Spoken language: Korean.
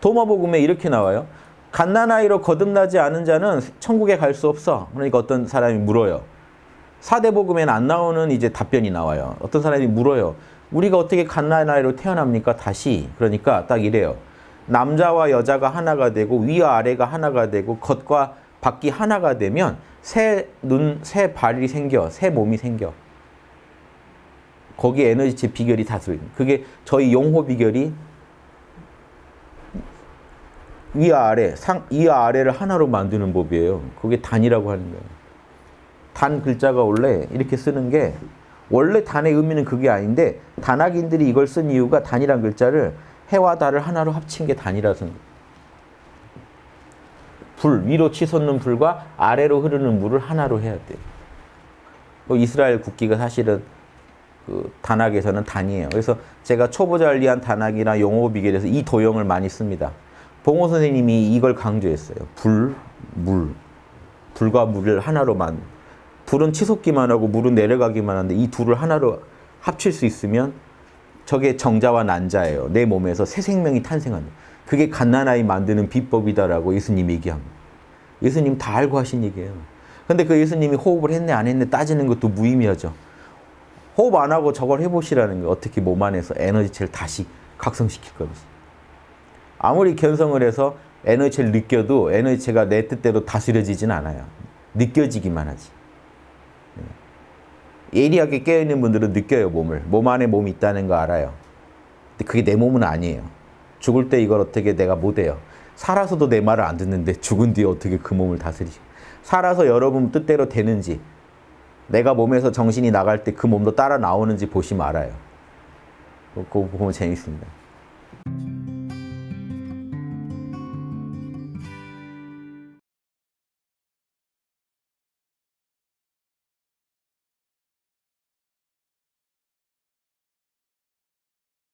도마복음에 이렇게 나와요. 갓난아이로 거듭나지 않은 자는 천국에 갈 수 없어. 그러니까 어떤 사람이 물어요. 사대복음에는 안 나오는 이제 답변이 나와요. 어떤 사람이 물어요. 우리가 어떻게 갓난아이로 태어납니까? 다시. 그러니까 딱 이래요. 남자와 여자가 하나가 되고 위와 아래가 하나가 되고 겉과 밖이 하나가 되면 새 눈, 새 발이 생겨. 새 몸이 생겨. 거기에 에너지체 비결이 다 들어있는 그게 저희 용호 비결이 위와 아래, 상, 위와 아래를 하나로 만드는 법이에요. 그게 단이라고 하는 거예요. 단 글자가 원래 이렇게 쓰는 게 원래 단의 의미는 그게 아닌데 단학인들이 이걸 쓴 이유가 단이란 글자를 해와 달을 하나로 합친 게 단이라서 불, 위로 치솟는 불과 아래로 흐르는 물을 하나로 해야 돼. 요 이스라엘 국기가 사실은 그 단학에서는 단이에요. 그래서 제가 초보자를 단학이나 용어 비결에서 이 도형을 많이 씁니다. 봉호 선생님이 이걸 강조했어요. 불, 물. 불과 물을 하나로만. 불은 치솟기만 하고 물은 내려가기만 하는데 이 둘을 하나로 합칠 수 있으면 저게 정자와 난자예요. 내 몸에서 새 생명이 탄생하는. 그게 갓난아이 만드는 비법이다라고 예수님이 얘기합니다. 예수님 다 알고 하신 얘기예요. 근데 그 예수님이 호흡을 했네 안 했네 따지는 것도 무의미하죠. 호흡 안 하고 저걸 해보시라는 거 어떻게 몸 안에서 에너지체를 다시 각성시킬 건지. 아무리 견성을 해서 에너지체를 느껴도 에너지체가 내 뜻대로 다스려지진 않아요. 느껴지기만 하지. 예리하게 깨어있는 분들은 느껴요, 몸을. 몸 안에 몸이 있다는 거 알아요. 근데 그게 내 몸은 아니에요. 죽을 때 이걸 어떻게 내가 못해요. 살아서도 내 말을 안 듣는데 죽은 뒤에 어떻게 그 몸을 다스리지. 살아서 여러분 뜻대로 되는지 내가 몸에서 정신이 나갈 때 그 몸도 따라 나오는지 보시면 알아요. 그거 보면 재밌습니다.